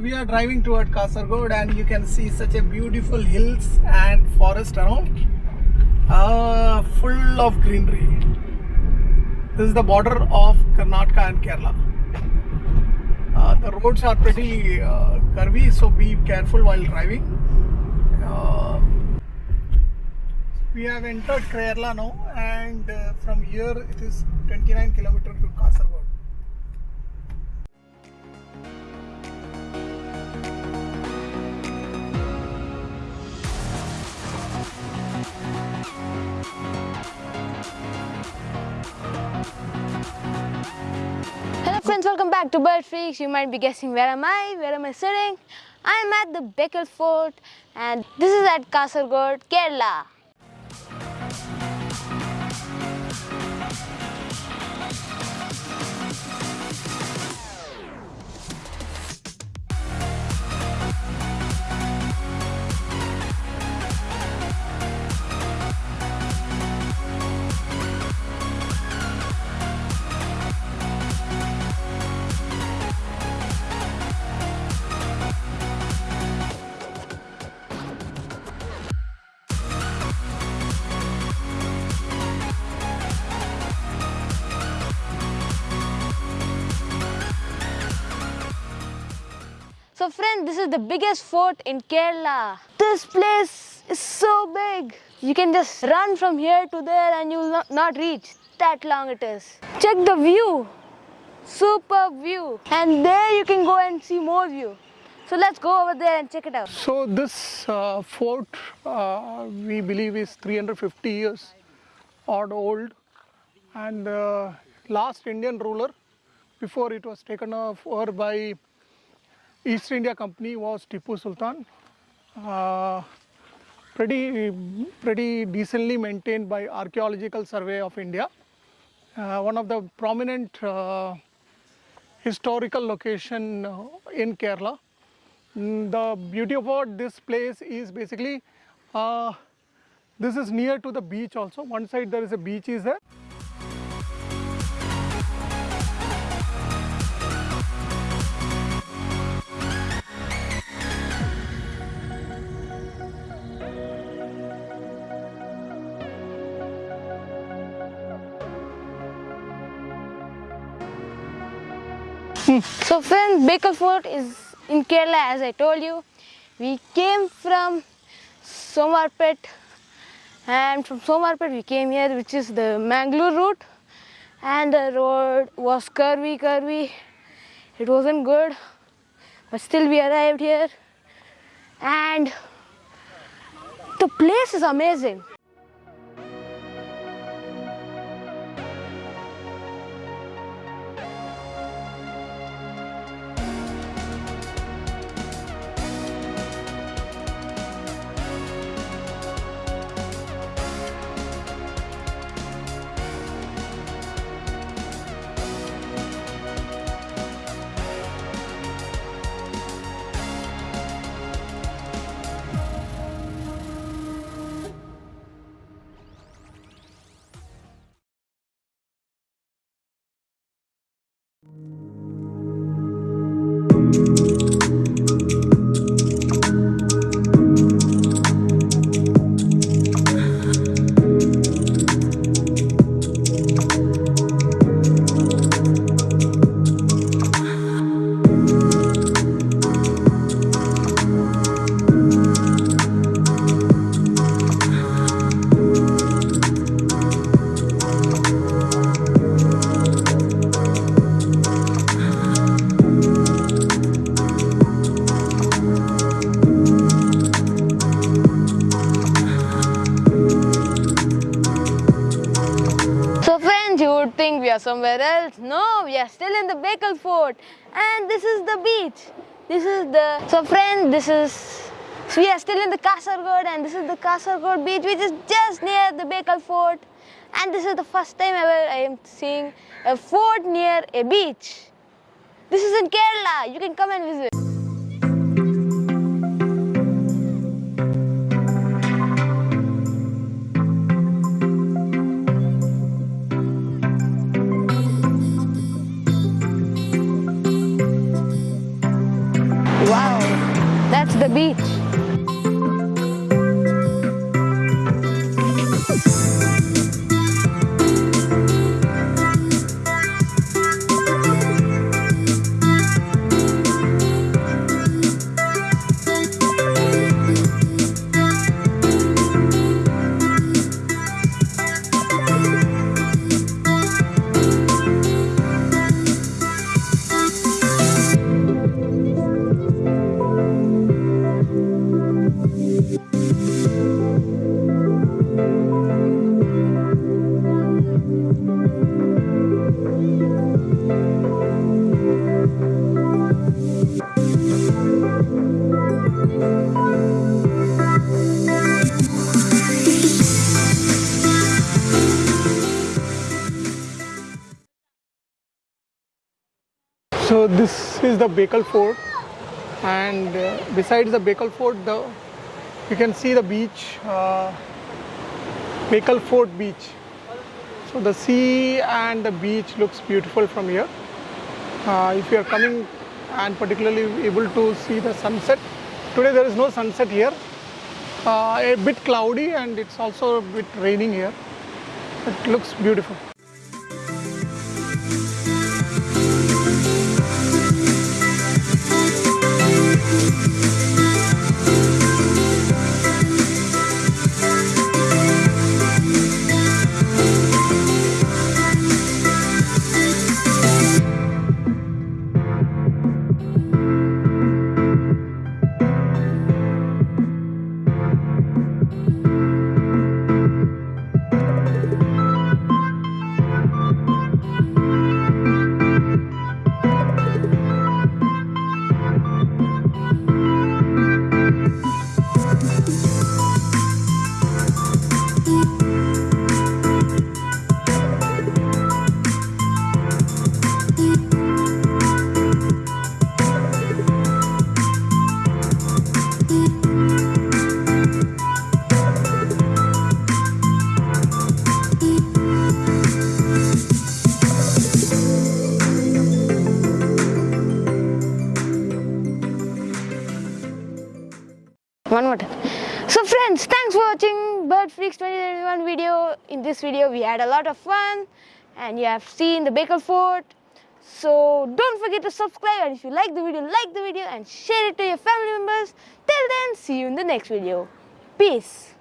We are driving toward Kasargod and you can see such a beautiful hills and forest around. Uh, full of greenery. This is the border of Karnataka and Kerala. Uh, the roads are pretty uh, curvy, so be careful while driving. Uh, we have entered Kerala now, and uh, from here it is 29 kilometers to Kasargod. Friends, welcome back to Bird Freaks. You might be guessing where am I? Where am I sitting? I'm at the Bekal Fort and this is at Kasargod, Kerala. So friend, this is the biggest fort in Kerala. This place is so big. You can just run from here to there and you will not, not reach. That long it is. Check the view. Superb view. And there you can go and see more view. So let's go over there and check it out. So this uh, fort uh, we believe is 350 years odd old and uh, last Indian ruler before it was taken over by East India Company was Tipu Sultan. Uh, pretty pretty decently maintained by Archaeological Survey of India. Uh, one of the prominent uh, historical location uh, in Kerala. Mm, The beauty about this place is basically uh, this is near to the beach also. One side there is a beach is there. So friends, Bekal Fort is in Kerala as I told you. We came from Somwarpet and from Somwarpet we came here which is the Mangalore route and the road was curvy curvy. It wasn't good but still we arrived here and the place is amazing. Somewhere else. No, we are still in the Bekal Fort and this is the beach. This is the, so friends, this is, so we are still in the Kasargod and this is the Kasargod beach which is just near the Bekal Fort. And this is the first time ever I am seeing a fort near a beach. This is in Kerala. You can come and visit. That's the beach. So this is the Bekal Fort, and uh, besides the Bekal Fort, the you can see the beach, uh, Fort Beach. So the sea and the beach looks beautiful from here. Uh, if you are coming and particularly able to see the sunset, today there is no sunset here. Uh, a bit cloudy and it's also a bit raining here. It looks beautiful. One more time. So friends, thanks for watching Bird Freaks 2021 video. In this video, we had a lot of fun and you have seen the Bekal Fort. So don't forget to subscribe and if you like the video, like the video and share it to your family members. Till then, see you in the next video. Peace.